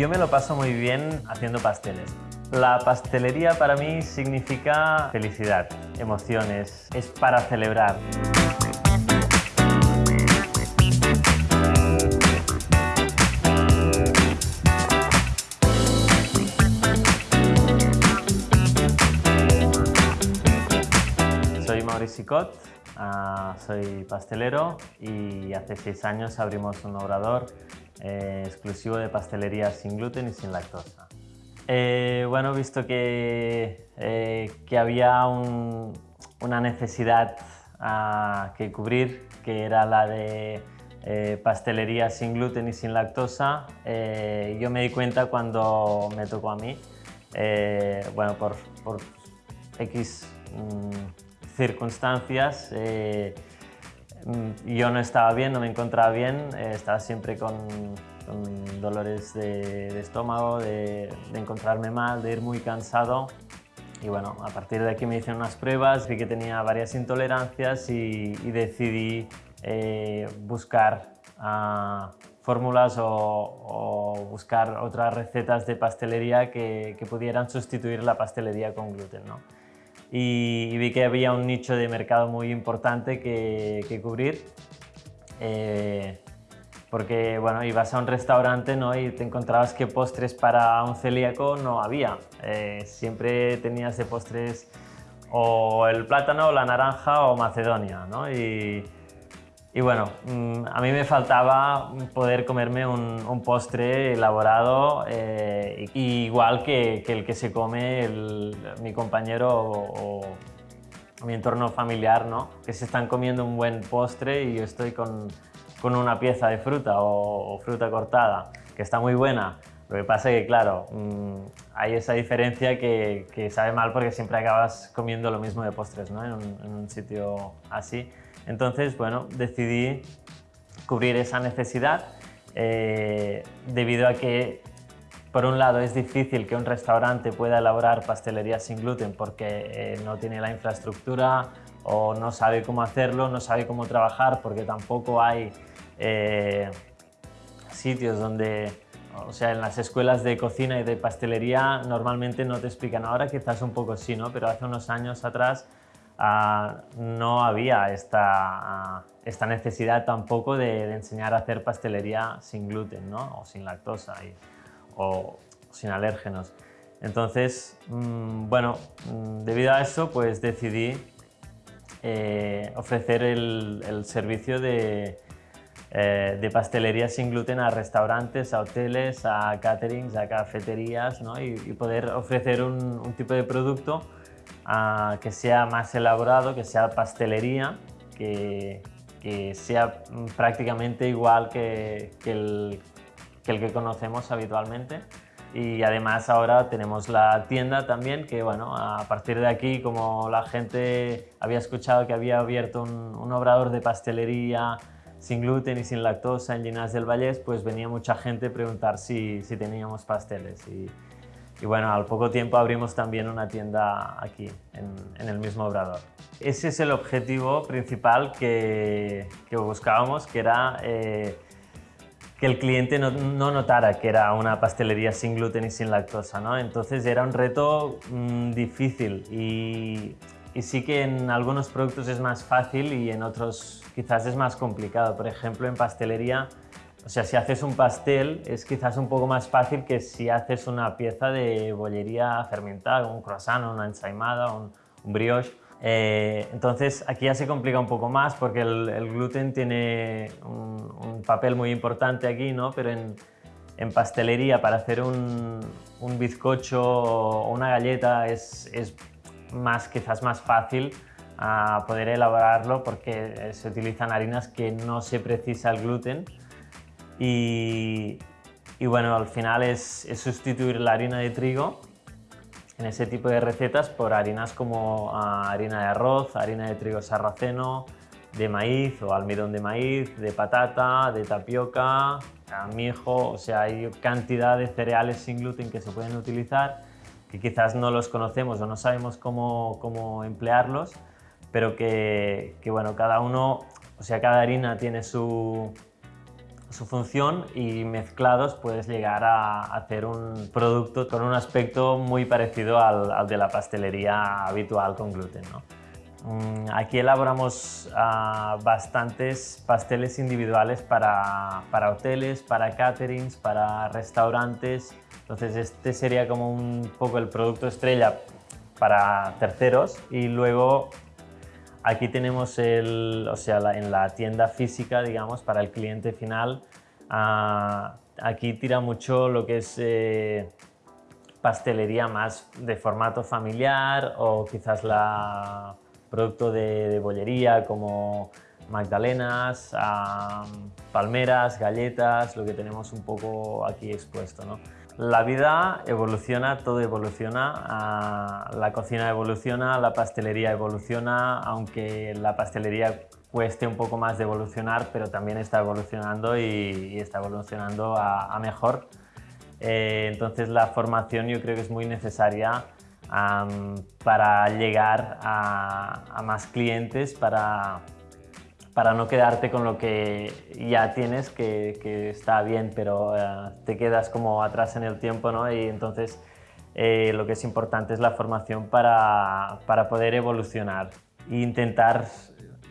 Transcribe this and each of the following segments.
Yo me lo paso muy bien haciendo pasteles. La pastelería para mí significa felicidad, emociones, es para celebrar. Soy Mauricio Sicot, ah, soy pastelero y hace seis años abrimos un obrador eh, exclusivo de pastelería sin gluten y sin lactosa. Eh, bueno, visto que, eh, que había una necesidad ah, que cubrir, que era la de pastelería sin gluten y sin lactosa, yo me di cuenta cuando me tocó a mí, bueno, por, por X mm, circunstancias, yo no estaba bien, no me encontraba bien, eh, estaba siempre con, dolores de, estómago, de, encontrarme mal, de ir muy cansado. Y bueno, a partir de aquí me hicieron unas pruebas, vi que tenía varias intolerancias y, decidí eh, buscar ah, fórmulas o, buscar otras recetas de pastelería que, pudieran sustituir la pastelería con gluten. Y, vi que había un nicho de mercado muy importante que, cubrir. Eh, porque bueno, ibas a un restaurante ¿no? y te encontrabas que postres para un celíaco no había. Eh, siempre tenías de postres o el plátano, o la naranja o Macedonia. ¿no? Y bueno, mm, a mí me faltaba poder comerme un, postre elaborado eh, igual que, el que se come mi compañero o, mi entorno familiar, ¿no? que se están comiendo un buen postre y yo estoy con, una pieza de fruta o, fruta cortada, que está muy buena. Lo que pasa es que, claro, mm, hay esa diferencia que, sabe mal porque siempre acabas comiendo lo mismo de postres ¿no? en un sitio así. Entonces, bueno, decidí cubrir esa necesidad eh, debido a que, por un lado, es difícil que un restaurante pueda elaborar pastelería sin gluten porque eh, no tiene la infraestructura o no sabe cómo hacerlo, no sabe cómo trabajar porque tampoco hay eh, sitios donde o sea, en las escuelas de cocina y de pastelería normalmente no te explican. Ahora quizás un poco sí, ¿no? Pero hace unos años atrás Ah, no había esta, esta, necesidad tampoco de, enseñar a hacer pastelería sin gluten ¿no? o sin lactosa o sin alérgenos. Entonces, mm, bueno, mm, debido a eso pues decidí eh, ofrecer el, servicio de, eh, de, pastelería sin gluten a restaurantes, a hoteles, a caterings, a cafeterías ¿no? y, poder ofrecer un tipo de producto que sea más elaborado, que sea pastelería, que, sea prácticamente igual que, el, que, conocemos habitualmente. Y además ahora tenemos la tienda también, que bueno, a partir de aquí, como la gente había escuchado que había abierto un, obrador de pastelería sin gluten y sin lactosa en Ginás del Vallés, pues venía mucha gente a preguntar si, si teníamos pasteles. Y, y bueno, al poco tiempo abrimos también una tienda aquí, en, el mismo obrador. Ese es el objetivo principal que, buscábamos, que era eh, que el cliente no, notara que era una pastelería sin gluten y sin lactosa. ¿no? Entonces era un reto mm, difícil y, y sí que en algunos productos es más fácil y en otros quizás es más complicado. Por ejemplo, en pastelería o sea, si haces un pastel es quizás un poco más fácil que si haces una pieza de bollería fermentada, un croissant, una ensaimada, un, brioche. Eh, entonces aquí ya se complica un poco más porque el, gluten tiene un, papel muy importante aquí, ¿no? pero en, pastelería para hacer un, bizcocho o una galleta es, más, quizás más fácil a poder elaborarlo porque se utilizan harinas que no se precisa el gluten y, bueno, al final es, sustituir la harina de trigo en ese tipo de recetas por harinas como ah, harina de arroz, harina de trigo sarraceno, de maíz o almidón de maíz, de patata, de tapioca, mijo, o sea, hay cantidad de cereales sin gluten que se pueden utilizar que quizás no los conocemos o no sabemos cómo, cómo emplearlos, pero que, que, bueno, cada uno, o sea, cada harina tiene su, su función y mezclados puedes llegar a hacer un producto con un aspecto muy parecido al, de la pastelería habitual con gluten. Mm, aquí elaboramos ah, bastantes pasteles individuales para, para, hoteles, para caterings, para restaurantes. Entonces este sería como un poco el producto estrella para terceros y luego aquí tenemos el, o sea, en la tienda física, digamos, para el cliente final, ah, aquí tira mucho lo que es eh, pastelería más de formato familiar o quizás la producto de, bollería como magdalenas, palmeras, galletas, lo que tenemos un poco aquí expuesto. ¿no? La vida evoluciona, todo evoluciona, la cocina evoluciona, la pastelería evoluciona, aunque la pastelería cueste un poco más de evolucionar, pero también está evolucionando y, está evolucionando a, mejor. Eh, entonces la formación yo creo que es muy necesaria para llegar a, más clientes, para, para no quedarte con lo que ya tienes, que, está bien, pero eh, te quedas como atrás en el tiempo, ¿no? Y entonces eh, lo que es importante es la formación para, para poder evolucionar e intentar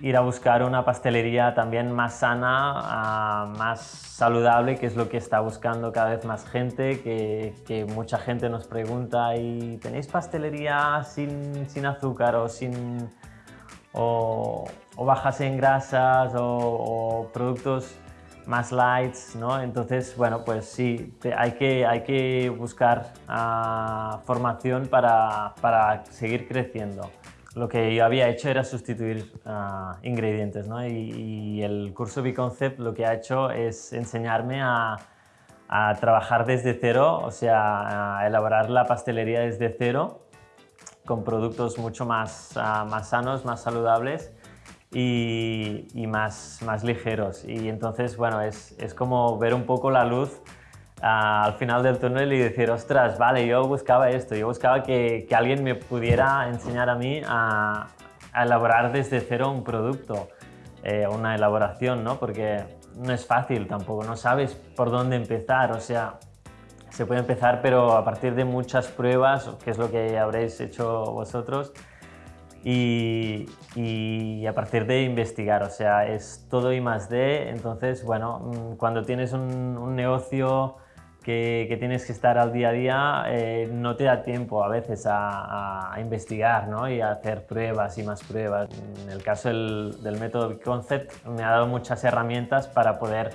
ir a buscar una pastelería también más sana, ah, más saludable, que es lo que está buscando cada vez más gente, que, mucha gente nos pregunta, ¿y tenéis pastelería sin, sin azúcar o sin... bajas en grasas o, productos más lights, ¿no? Entonces, bueno, pues sí, hay, que, hay que buscar ah, formación para, para seguir creciendo lo que yo había hecho era sustituir ah, ingredientes ¿no? y, el curso B-Concept lo que ha hecho es enseñarme a, trabajar desde cero, o sea, a elaborar la pastelería desde cero con productos mucho más, ah, más sanos, más saludables y, y, más, más ligeros. Y entonces, bueno, es, es como ver un poco la luz al final del túnel y decir, ostras, vale, yo buscaba esto, yo buscaba que, que alguien me pudiera enseñar a mí a, elaborar desde cero un producto, eh, una elaboración, ¿no? Porque no es fácil tampoco, no sabes por dónde empezar, o sea, se puede empezar, pero a partir de muchas pruebas, que es lo que habréis hecho vosotros, y, y, a partir de investigar, o sea, es todo y más de, entonces, bueno, mm, cuando tienes un, un negocio que, tienes que estar al día a día, eh, no te da tiempo a veces a, investigar ¿no? y a hacer pruebas y más pruebas. En el caso del, método Concept me ha dado muchas herramientas para poder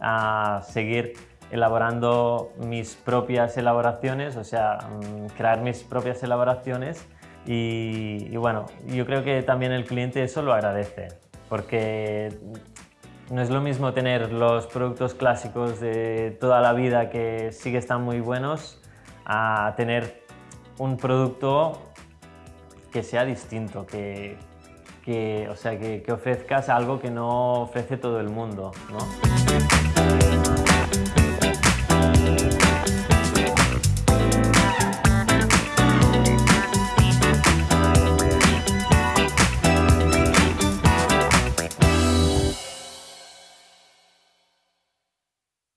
ah, seguir elaborando mis propias elaboraciones, o sea, mm, crear mis propias elaboraciones y, bueno, yo creo que también el cliente eso lo agradece porque no es lo mismo tener los productos clásicos de toda la vida que sí que están muy buenos a tener un producto que sea distinto, que, o sea, que, ofrezcas algo que no ofrece todo el mundo. ¿no?